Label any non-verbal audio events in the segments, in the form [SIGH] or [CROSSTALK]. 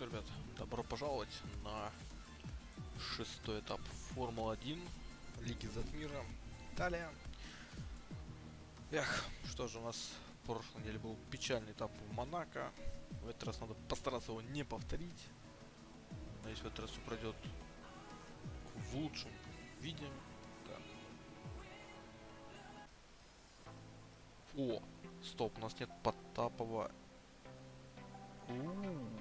что, ребят, добро пожаловать на шестой этап Формулы-1 Лиги Затмира. Италия. Эх, что же у нас в прошлой неделе был печальный этап в Монако. В этот раз надо постараться его не повторить. Надеюсь, в этот раз все пройдет в лучшем виде. Да. О, стоп, у нас нет Потапова. У -у -у.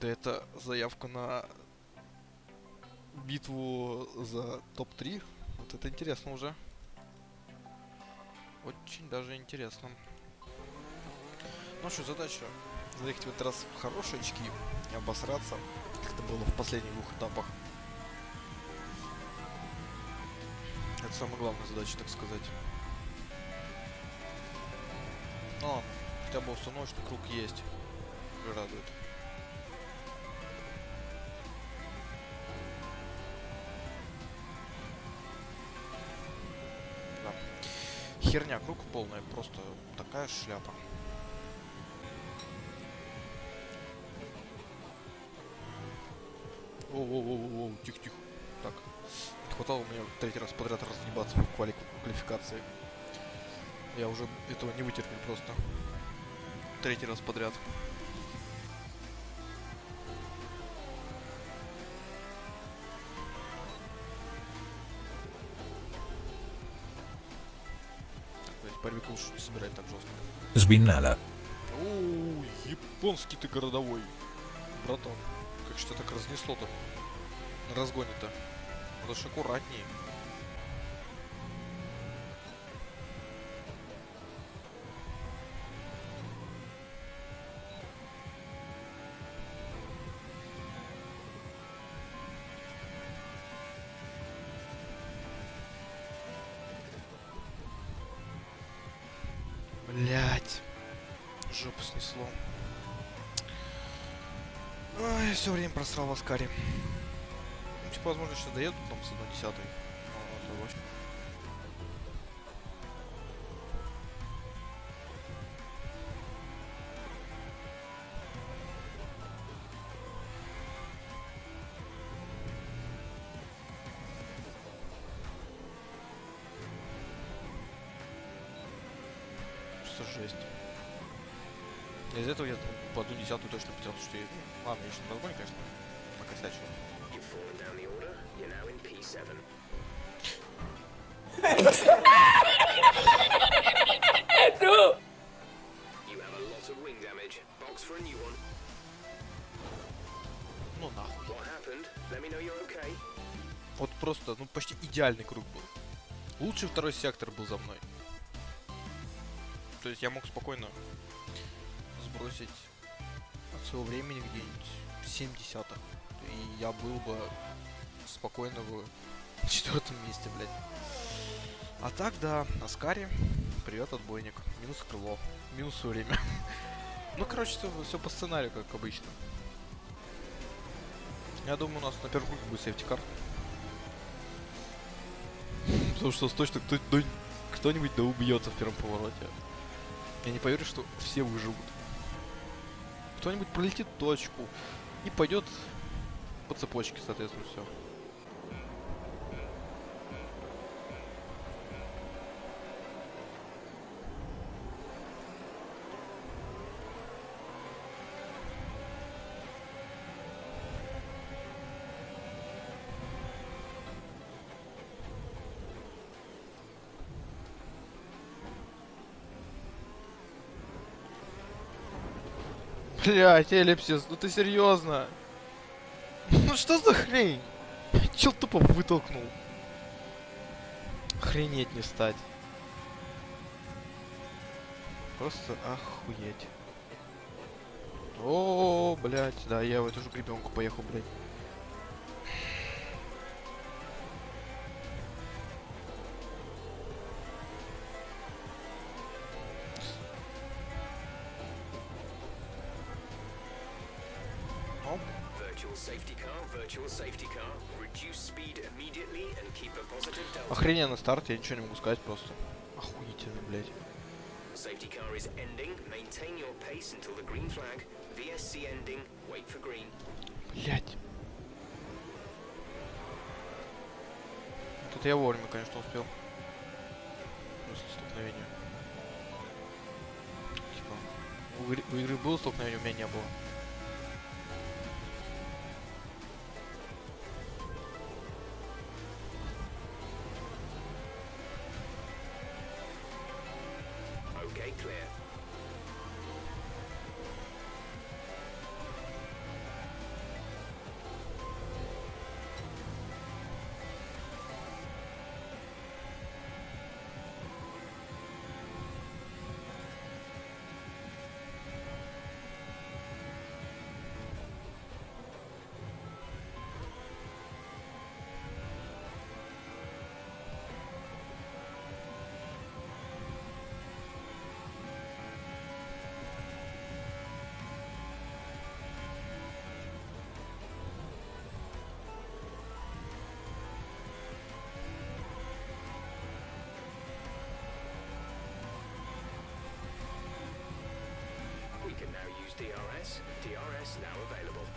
Да это заявка на битву за топ-3. Вот это интересно уже. Очень даже интересно. Ну что, задача заехать в этот раз в хорошие очки и обосраться, как это было в последних двух этапах. Это самая главная задача, так сказать. Но хотя бы установочный круг есть. Радует. Херня, круг полная, просто такая шляпа. Воу-воу-воу-воу, тихо-тихо. Так, не хватало мне третий раз подряд разъебаться в квали квалификации. Я уже этого не вытерпел просто. Третий раз подряд. Лучше не собирать так жестко. Svinnella. Оу, японский ты городовой. Братан, как что так разнесло-то? На разгоне-то. Надо ж просрал в Аскаре. Ну, типа, возможно, сейчас доеду там с 1 десятой. Что жесть. Из этого я по одну десятую точно потерял, что я... Ладно, я еще на конечно, накосячил. You've fallen down the order. You're now in P7. You have a lot of wing damage. Box for a new one. Ну нахуй. Okay. Вот просто, ну почти идеальный круг был. Лучший второй сектор был за мной. То есть я мог спокойно сбросить от своего времени где-нибудь 7 десятых. И я был бы спокойно в [LAUGHS] четвертом месте, блядь. А так, да, Аскари. Привет, отбойник. Минус крыло. Минус время. [LAUGHS] ну, короче, все, по сценарию, как обычно. Я думаю, у нас на первом круге будет сейфтикар. [LAUGHS] Потому что точно кто- кто- кто-нибудь да убьется в первом повороте. Я не поверю, что все выживут. Кто-нибудь пролетит точку и пойдет по цепочке, соответственно, все. Блять, эллипсис, ну ты серьезно? Ну что за хрень? Чел тупо вытолкнул. Охренеть не стать. Просто охуеть. О, блять, да, я в эту же гребенку поехал, блять. Охрененный старт, я ничего не могу сказать просто. Охуительно, блять. safety car is ending. Maintain your pace until the green flag. VSC ending. Wait for green. Блять. Это я вовремя, конечно, успел. После столкновения. Типа, у игры, у игры было столкновение, у меня не было. clear. DRS. DRS now available.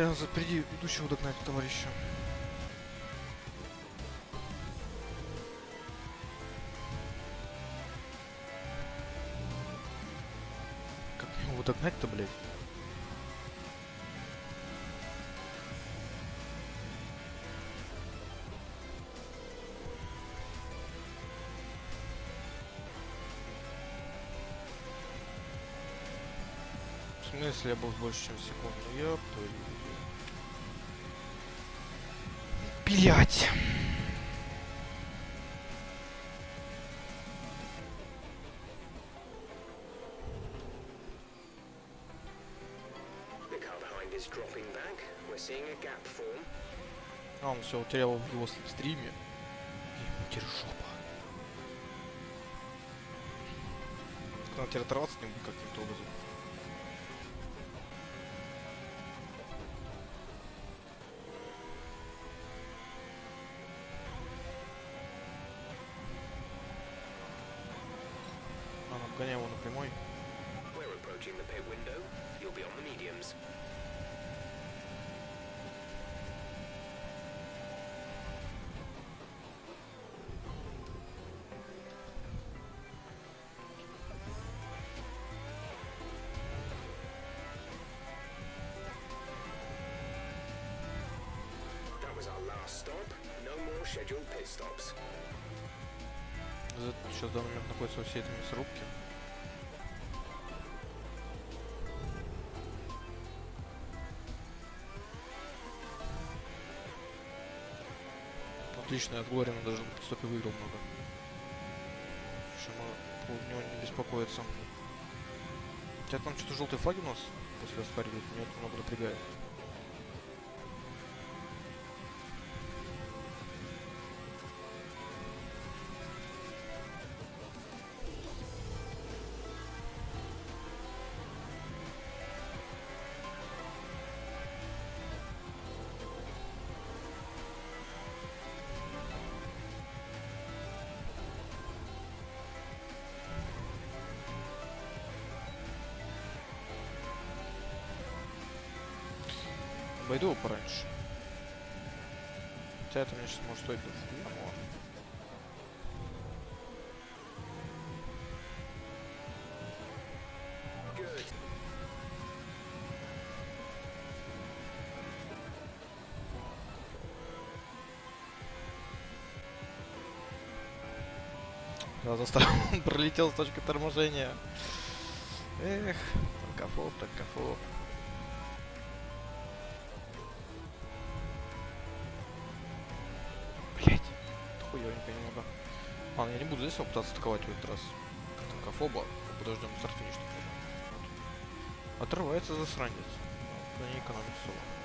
Ты впереди идущего догнать, товарища. Как его догнать-то, блядь? В смысле я был больше, чем секунду? Ёб твою. Блять. А, он все утерял в его слепстриме. Ему теперь жопа. Надо теперь оторваться с ним каким-то образом. Scheduled pit stops. Сейчас в данный момент находится во всей этой мясорубке. Отлично, от Глорина даже на подстопе выиграл много. Что по него не беспокоиться. У тебя там что-то желтые флаги у нас после оспаривают? Меня это много напрягает. Обойду его пораньше. Хотя это мне сейчас может стоить дофига. Good. Я заставил, пролетел с точки торможения. Эх, танкофоб, танкофоб. Блять, хуёвенько немного. Ладно, я не буду здесь пытаться атаковать в этот раз. Танкофоба. Подождем старт финиш. Отрывается засранец. Да не экономит соло.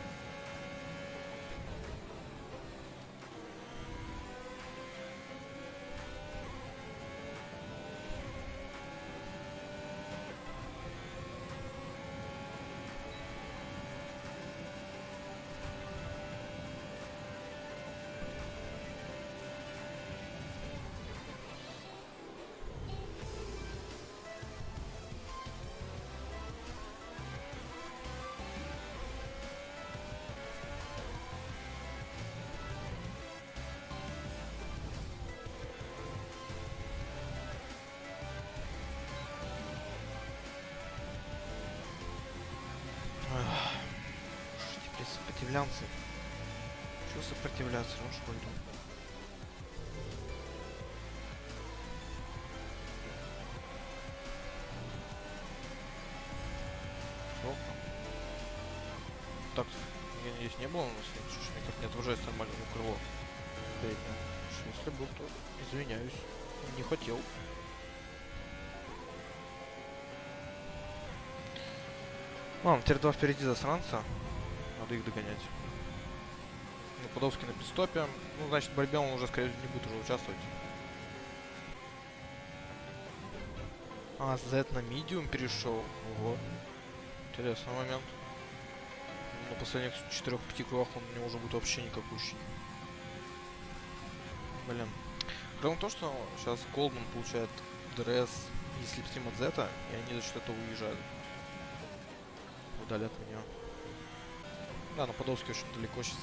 Теперь сопротивляться. Чего сопротивляться? Ну что? Опа. Так, я надеюсь, не было у нас, что ж никак не отображается нормально ну, крыло. Переднее. Что Если был, то извиняюсь. Не хотел. Ладно, теперь два впереди засранца. Надо их догонять. Ну, Подовский на пидстопе. Ну, значит, в борьбе он уже, скорее всего, не будет уже участвовать. А, Z на медиум перешел. Ого. Интересный момент. На последних 4-5 кругах он у него уже будет вообще никакущий. Блин. В том, что сейчас Голдман получает DRS и slipstream от Зета, и они за счет этого уезжают. Вдали от меня. Да, но Подолский очень далеко сейчас.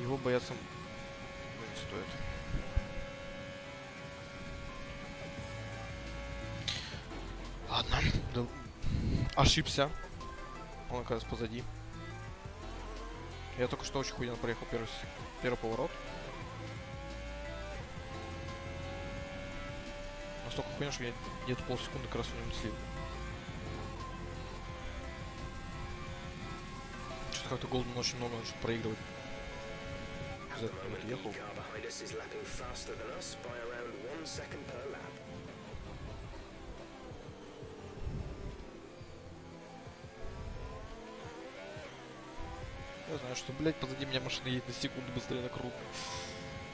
Его бояться ну, не стоит. Ладно. да- Ошибся. Он оказывается позади. Я только что очень хуйно проехал первый, первый поворот. Настолько хуйня, что я где-то полсекунды как раз в нем слил. Что-то как-то Голдман очень много начал проигрывать. За the ехал. Я знаю, что, блядь, позади меня машина едет на секунду быстрее на круг.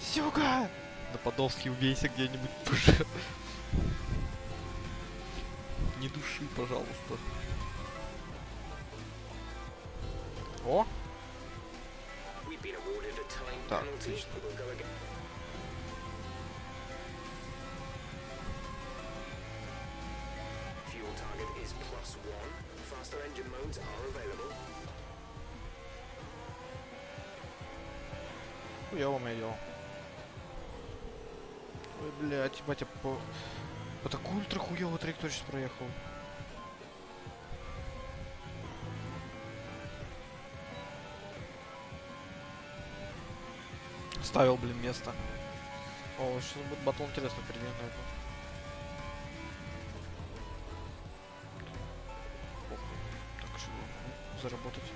Сёга! На Подолске убейся где-нибудь. Не души, пожалуйста. Modes are available. Хуёво моё. Ой, блядь, батя по... По такую ультра хуёвую траекторию сейчас проехал. Ставил, блин, место. О, сейчас будет батл интересно впереди, наверное. Похуй. Так, что могу заработать.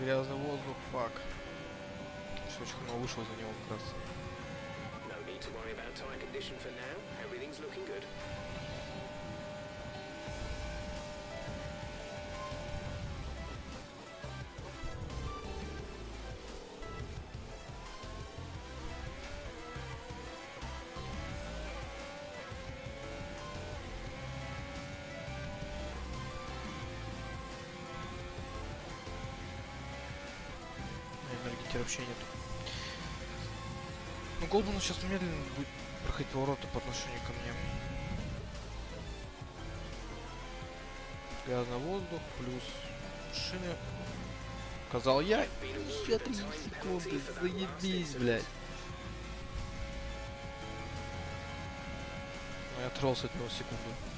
Грязный воздух, фак. Что очень хреново вышло за него как раз. No need to worry about tire condition for now. Everything's looking good. Вообще нет. Ну, Голдман сейчас медленно будет проходить повороты по отношению ко мне. Грязный воздух плюс шины. Сказал я. Еще a три time секунды. Заебись, блядь. Ну, я оторвался от него секунду.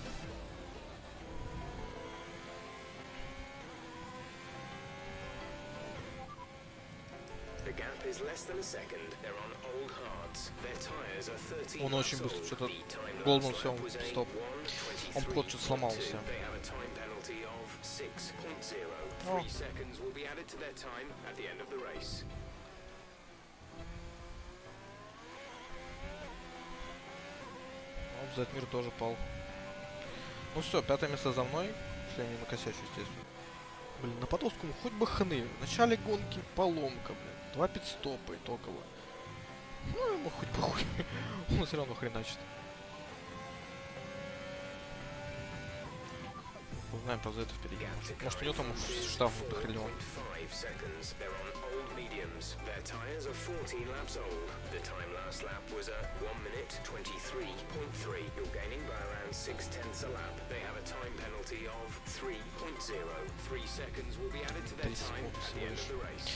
Он очень быстро что-то was a стоп. Он 1:23.2. плот что-то сломался. They have a time penalty of 6.0. О. Ну, Затмир тоже пал. Ну все, пятое место за мной. Если я не накосячу, естественно. Блин, на Подолскому хоть бы хны. В начале гонки поломка, блин. Два пидстопа итогово. Ну, ему хоть похуй. Он все равно хреначит. Узнаем про это впереди. Может, у него там штраф дохрелен. 5 seconds. They're on old mediums. Their tires are 14 laps old. The time last lap was a 1 minute 23.3. You're gaining by around 6 tenths a lap. They have a time penalty of 3.0. 3 seconds will be added to their Три секунды всего race.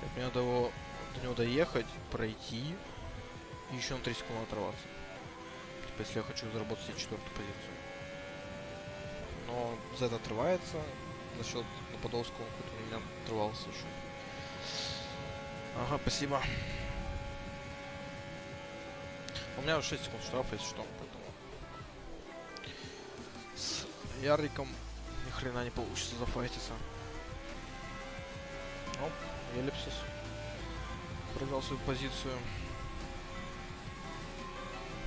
Так, мне надо его, до него доехать, пройти и еще на 3 секунды оторваться. Типа, если я хочу заработать себе четвертую позицию. Но Z отрывается за счет Подолского, хоть он у меня отрывался еще. Ага, спасибо. У меня 6 секунд штрафа, если что, поэтому... С Яриком ни хрена не получится зафайтиться. Ну, Эллипсис проиграл свою позицию.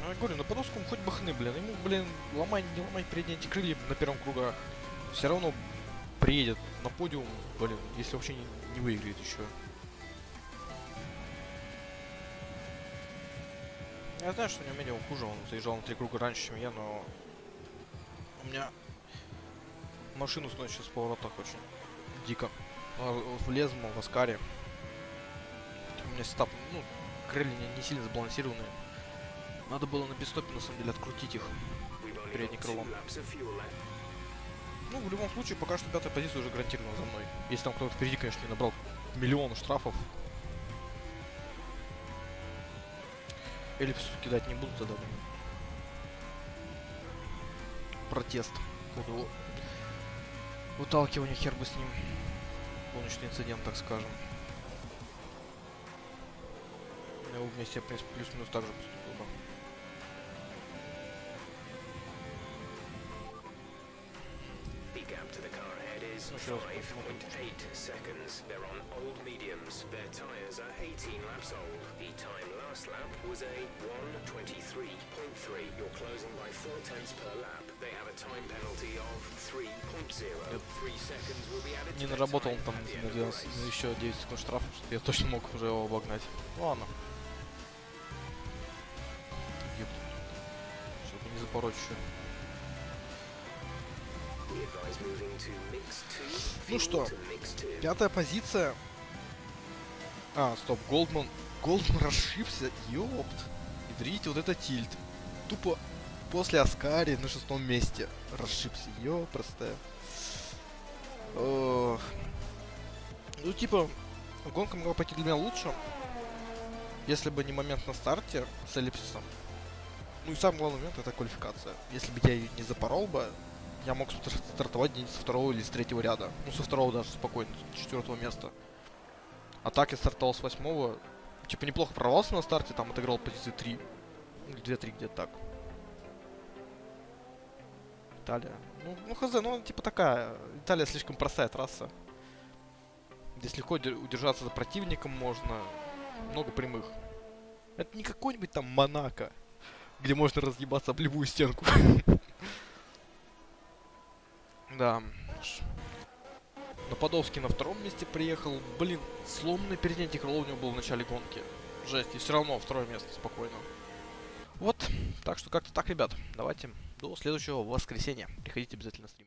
Ну, я говорю, на Подольском хоть бы хны, блин. Ему, блин, ломай, не ломай передние эти крылья на первом кругах. Все равно приедет на подиум, блин, если вообще не, не выиграет еще. Я знаю, что у него медиум хуже, он заезжал на три круга раньше, чем я, но у меня машину сносит сейчас в поворотах очень дико. А, Влез, мол, в Аскаре. У меня стап, ну, крылья не, сильно сбалансированные. Надо было на пистопе, на самом деле, открутить их. Two крылом. Ну, в любом случае, пока что пятая позиция уже гарантирована за мной. Если там кто-то впереди, конечно, не набрал миллион штрафов. Эллипсу кидать не буду тогда. Протест. Буду выталкивание хер бы с ним. Гоночный инцидент, так скажем. Я бы вместе, в принципе, плюс-минус так же поступил бы. Ну, сейчас 5.8 seconds. They're on old mediums. Their tyres are 18 laps old. The time last lap was a 1.23.3. You're closing by 4 tenths per lap. Не наработал он там at the на end of the 12 race. ну, еще 9 секунд штрафа, что я точно мог уже его обогнать. Ладно. Чтобы не запороть еще. Ну что. Пятая позиция. А, стоп, Голдман. Голдман расшибся. Ёпт. И видите, вот это тильт. Тупо после Аскари на шестом месте расшибся. Ё, простая. Ох. Ну, типа, гонка могла пойти для меня лучше, если бы не момент на старте с эллипсисом. Ну и самый главный момент это квалификация. Если бы я ее не запорол бы, я мог стар- стартовать где-нибудь со второго или с третьего ряда. Ну, со второго даже спокойно, с четвертого места. А так я стартовал с восьмого. Типа неплохо прорвался на старте, там отыграл позиции 3. Или 2-3 где-то так. Италия. Ну, ну хз, ну типа такая. Италия слишком простая трасса. Здесь легко удер- удержаться за противником можно. Много прямых. Это не какой-нибудь там Монако, где можно разъебаться об любую стенку. [LAUGHS] Да. Нападовский на втором месте приехал. Блин, сломанный переднее крыло у него было в начале гонки. Жесть, и все равно второе место спокойно. Вот, так что как-то так, ребят. Давайте до следующего воскресенья. Приходите обязательно на стрим.